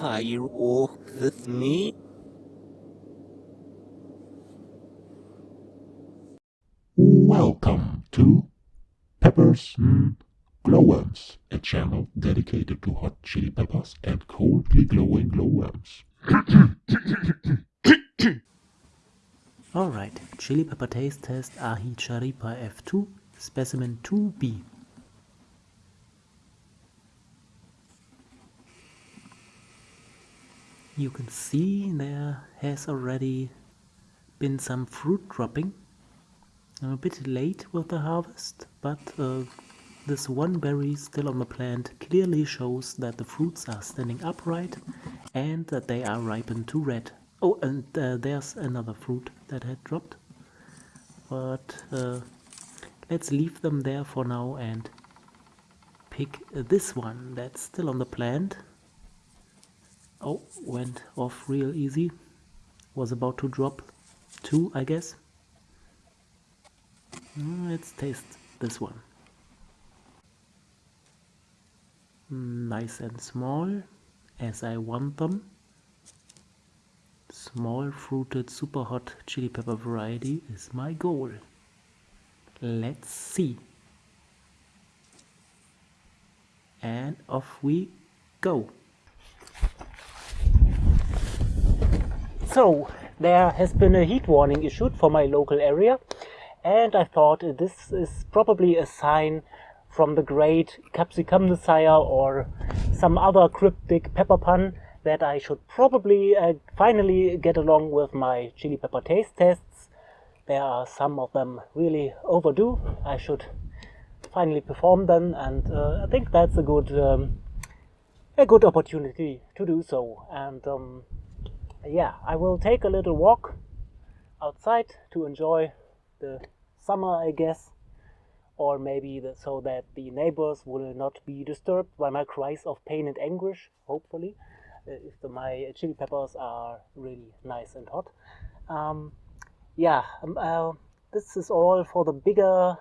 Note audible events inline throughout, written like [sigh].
firework with me? Welcome to Peppers mm, Glowworms, a channel dedicated to hot chili peppers and coldly glowing glowworms. Alright, chili pepper taste test Aji Charipa F2, specimen 2B. You can see there has already been some fruit dropping. I'm a bit late with the harvest, but uh, this one berry still on the plant clearly shows that the fruits are standing upright and that they are ripened to red. Oh, and uh, there's another fruit that had dropped. But uh, let's leave them there for now and pick this one that's still on the plant. Oh, went off real easy. Was about to drop two, I guess. Mm, let's taste this one. Mm, nice and small, as I want them. Small fruited super hot chili pepper variety is my goal. Let's see. And off we go. So, there has been a heat warning issued for my local area and I thought this is probably a sign from the great Capsicum Messiah or some other cryptic pepper pun that I should probably uh, finally get along with my chili pepper taste tests. There are some of them really overdue. I should finally perform them and uh, I think that's a good um, a good opportunity to do so and um, yeah, I will take a little walk outside to enjoy the summer, I guess, or maybe the, so that the neighbors will not be disturbed by my cries of pain and anguish, hopefully, uh, if the, my chili peppers are really nice and hot. Um, yeah, um, uh, this is all for the bigger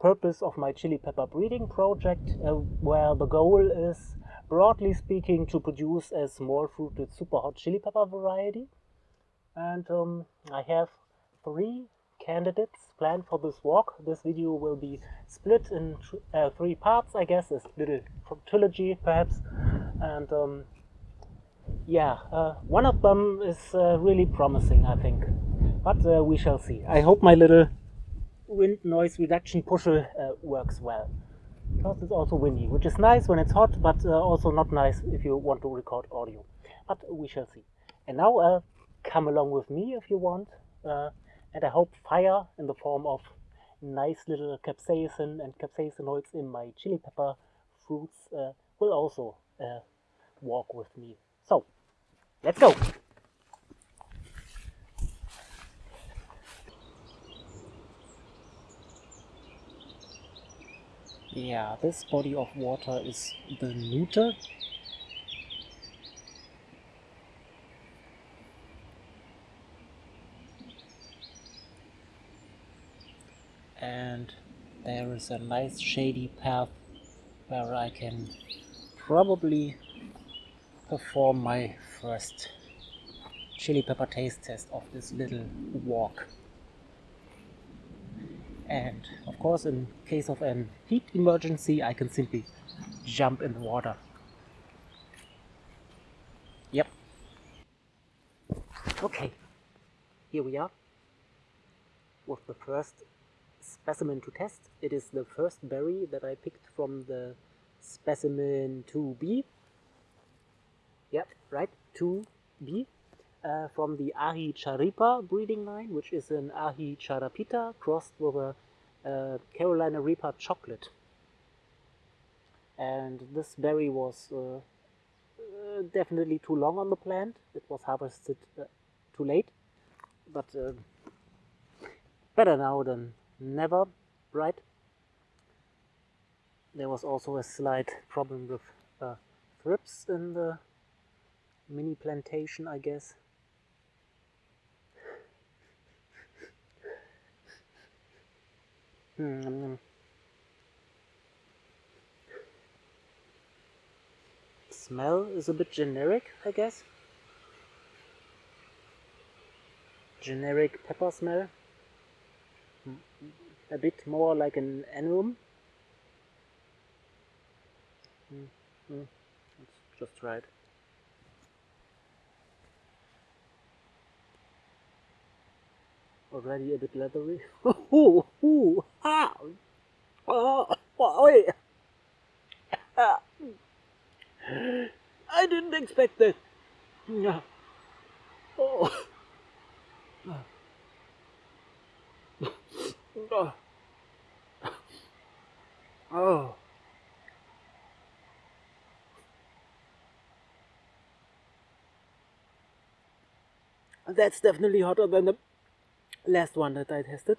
purpose of my chili pepper breeding project, uh, where the goal is broadly speaking, to produce a small fruited super hot chili pepper variety. And um, I have three candidates planned for this walk. This video will be split in uh, three parts, I guess, a little trilogy perhaps. And um, yeah, uh, one of them is uh, really promising, I think. But uh, we shall see. I hope my little wind noise reduction pusher uh, works well because it's also windy, which is nice when it's hot, but uh, also not nice if you want to record audio. But we shall see. And now uh, come along with me if you want. Uh, and I hope fire in the form of nice little capsaicin and capsaicinoids in my chili pepper fruits uh, will also uh, walk with me. So, let's go! Yeah, this body of water is the Nuthe. And there is a nice shady path where I can probably perform my first chili pepper taste test of this little walk and of course in case of an heat emergency I can simply jump in the water. Yep. Okay. Here we are with the first specimen to test. It is the first berry that I picked from the specimen 2b yep right. 2b uh, from the Aji Charipa breeding line, which is an Aji Charapita crossed with a uh, Carolina Reaper chocolate. And this berry was uh, uh definitely too long on the plant. It was harvested uh, too late, but better now than never, right? There was also a slight problem with thrips in the mini plantation, I guess. Smell is a bit generic, I guess. Generic pepper smell. A bit more like an annuum. Mm, mm, That's just right. Already a bit leathery. ooh, ooh, ah, oh, oh, ah. I didn't expect that. Oh. Oh. [laughs] Oh. That's definitely hotter than the last one that I tested.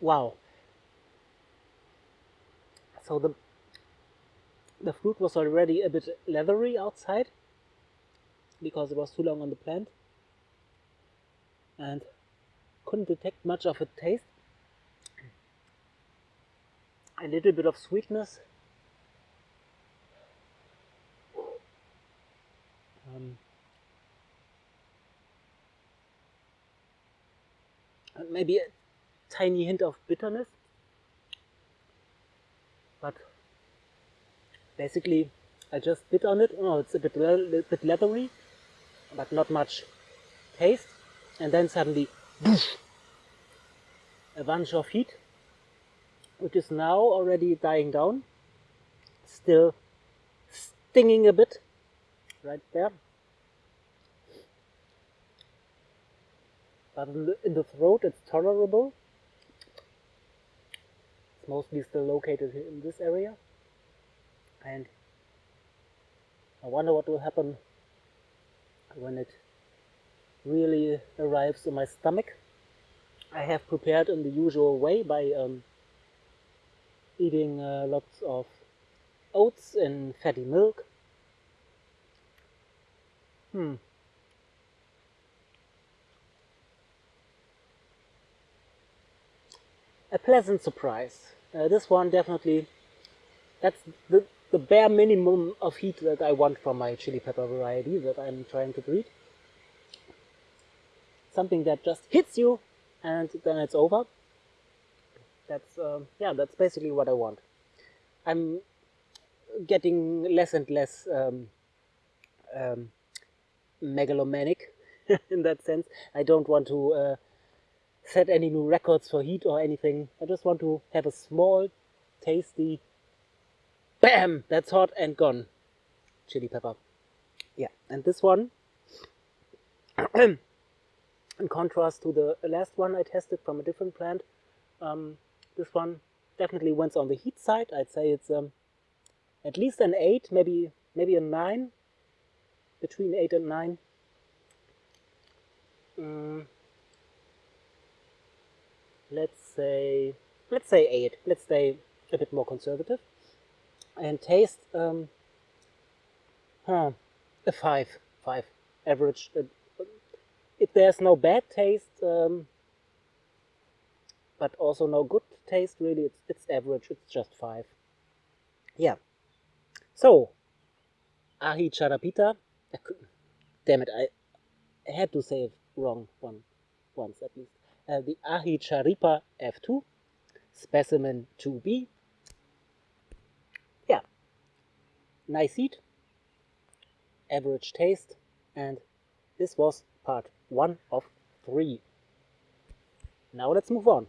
wow. So the the fruit was already a bit leathery outside because it was too long on the plant and couldn't detect much of a taste. A little bit of sweetness. Um, maybe a tiny hint of bitterness. But basically, I just bit on it. Oh, it's a bit, a bit leathery, but not much taste. And then suddenly a bunch of heat, which is now already dying down, still stinging a bit right there. But in the, in the throat it's tolerable. It's mostly still located in this area. And I wonder what will happen when it really arrives in my stomach. I have prepared in the usual way by um, eating uh, lots of oats in fatty milk. Hmm. A pleasant surprise. Uh, this one definitely, that's the, the bare minimum of heat that I want from my chili pepper variety that I'm trying to breed something that just hits you and then it's over. That's, uh, yeah, that's basically what I want. I'm getting less and less um, um, megalomanic [laughs] in that sense. I don't want to uh, set any new records for heat or anything. I just want to have a small, tasty, bam, that's hot and gone chili pepper. Yeah, and this one [clears throat] in contrast to the last one I tested from a different plant, um, this one definitely went on the heat side. I'd say it's um, at least an 8, maybe maybe a 9, between 8 and 9. Um, let's say let's say 8. Let's stay a bit more conservative. And taste, um, huh, a 5. 5. Average, uh, if there's no bad taste, um, but also no good taste, really, it's, it's average, it's just 5. Yeah. So, Aji Charapita, [laughs] damn it, I had to say it wrong one, once at least. Uh, the Aji Charipa F2, specimen 2B. Yeah, nice heat, average taste, and this was part one of three. Now let's move on.